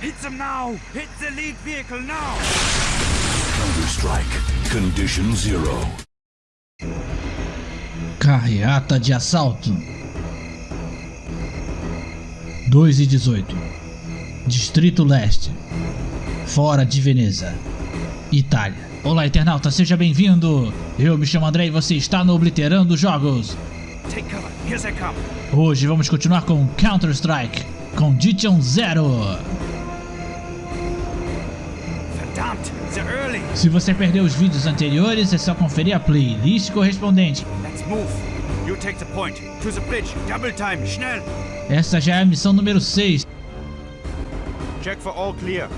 Hit them now! Hit the lead vehicle now! Counter-Strike. Condition Zero. Carreata de assalto. 2 e 18 Distrito Leste. Fora de Veneza. Itália. Olá internauta, seja bem-vindo. Eu me chamo André e você está no Obliterando Jogos. Take cover, here they come! Hoje vamos continuar com Counter-Strike. Condition Zero Se você perdeu os vídeos anteriores, é só conferir a playlist correspondente Let's move! You take the point! To the bridge! Double time! Schnell! Essa já é a missão número 6 Check for all clear.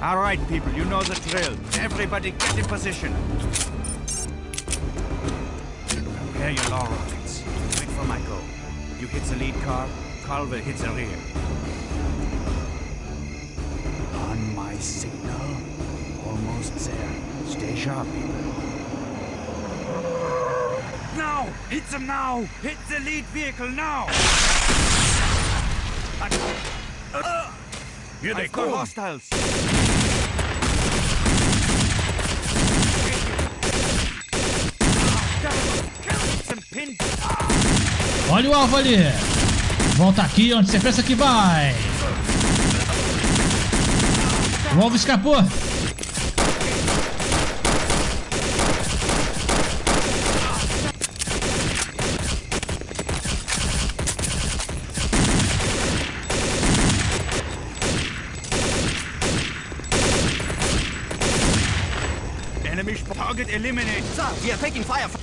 Alright, people, you know the drill. Everybody get in position. Prepare your law rockets. Wait for my go. You hit the lead car, Carl will hit the rear. Signal. Almost there. Stay sharp, people. Now! Hit them now! Hit the lead vehicle now! Here I've got hostiles! Olha o alvo ali Volta aqui onde você pensa que vai O alvo escapou enemy target eliminated. Sir, we are taking fire.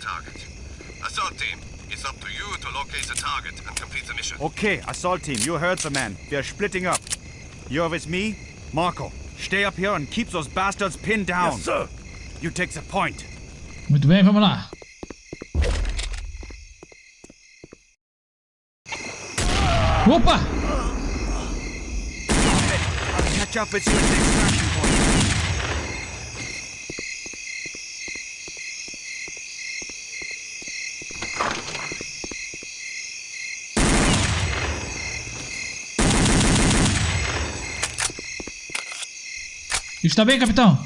Target. Assault team, it's up to you to locate the target and complete the mission. Okay, assault team, you heard the man. We are splitting up. You're with me, Marco. Stay up here and keep those bastards pinned down. Yes, sir. You take the point. Muito bem, vamos lá Opa! I'll catch up with you Está bem, capitão?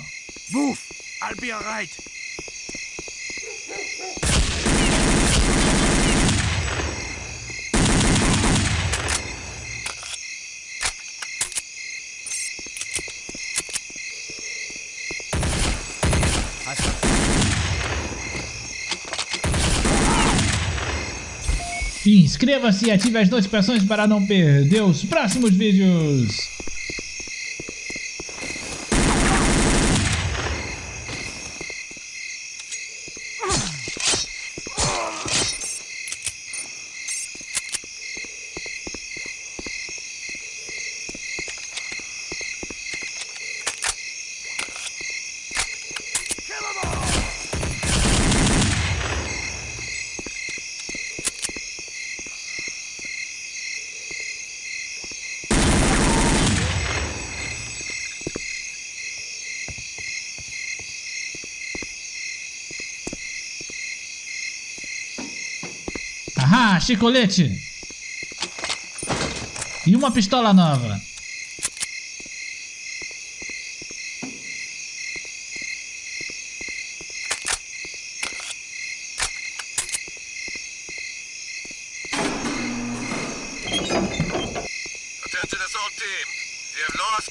Move! I'll be alright. Inscreva-se e ative as notificações para não perder os próximos vídeos. Chicolete! E uma pistola nova.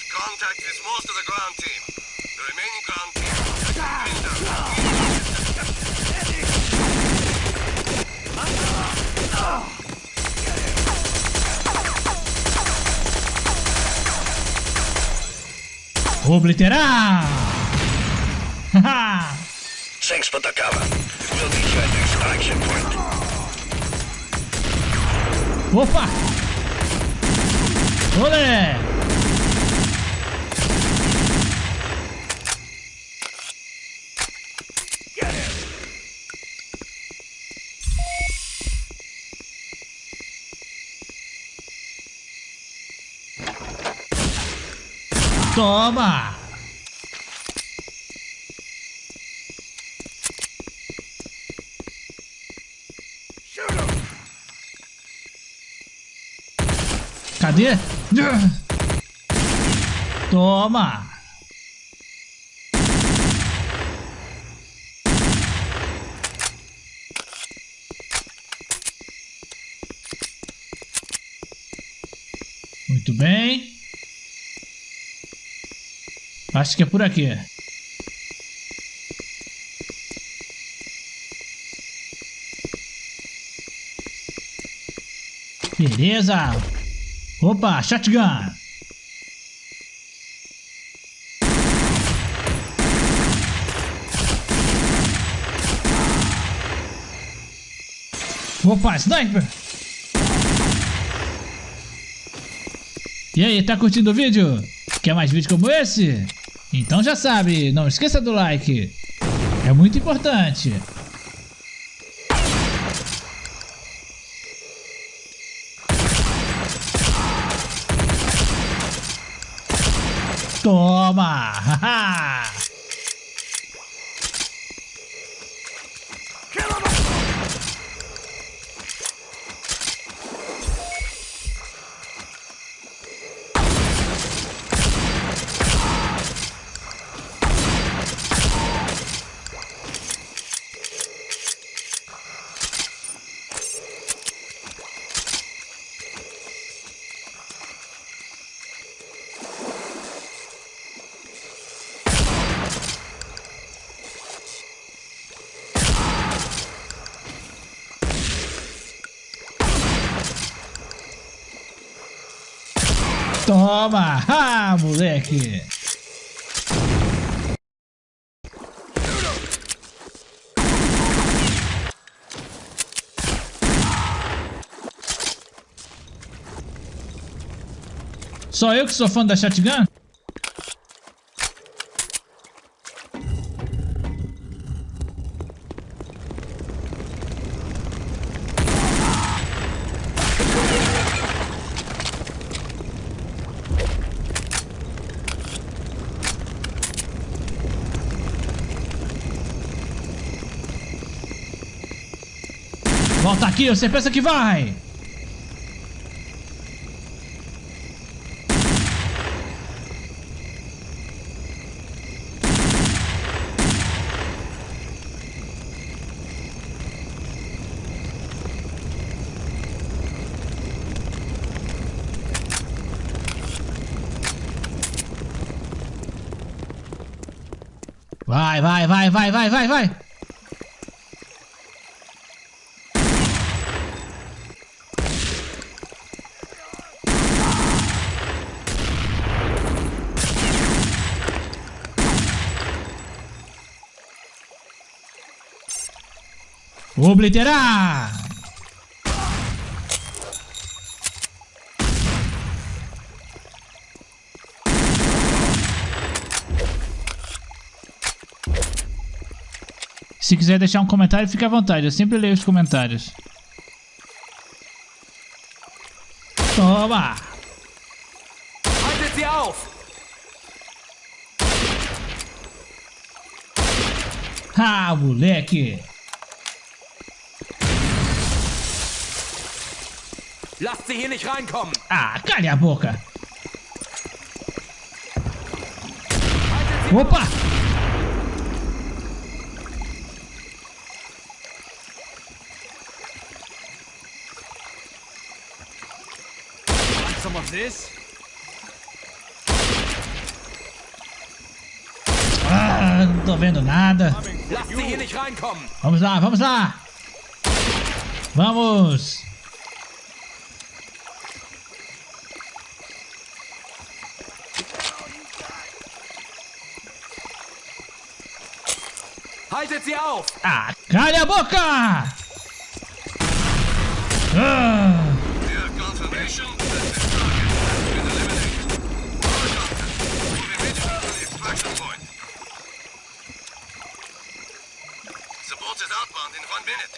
Contact with most of the ground team. The remaining ground team Obliterar! Haha! Thanks for the cover. We'll meet you at the extraction point. Opa! Olé! Toma! Cadê? Toma! Muito bem. Acho que é por aqui. Beleza. Opa, shotgun. Opa, sniper. E aí, tá curtindo o vídeo? Quer mais vídeos como esse? Então já sabe, não esqueça do like. É muito importante. Toma! Toma! Ah, moleque! Só eu que sou fã da shotgun? Volta aqui, você pensa que vai? Vai, vai, vai, vai, vai, vai, vai. Obliterar! Se quiser deixar um comentário, fique à vontade. Eu sempre leio os comentários. Toma! Haltet sie auf! Ah, moleque! Lasst sie hier nicht reinkommen! Ah, cale a boca! Opa! Some of this? Ah, não tô vendo nada. Vamos lá, vamos lá! Vamos! Haltet sie auf! Ah, cale a boca! Ah, We have confirmation that the target has been eliminated. All contact. Move immediately to the extraction point. Support is outbound in one minute.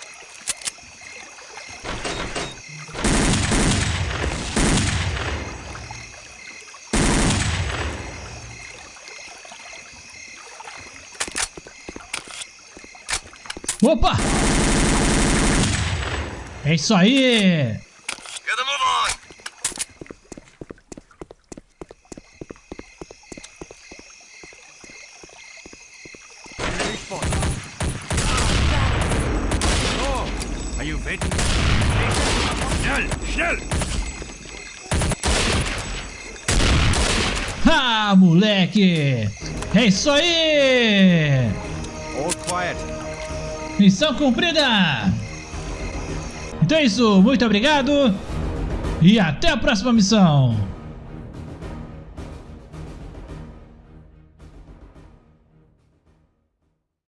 Opa! É isso aí! Ah, moleque! É isso aí! All quiet. Missão cumprida! Então é isso, muito obrigado e até a próxima missão!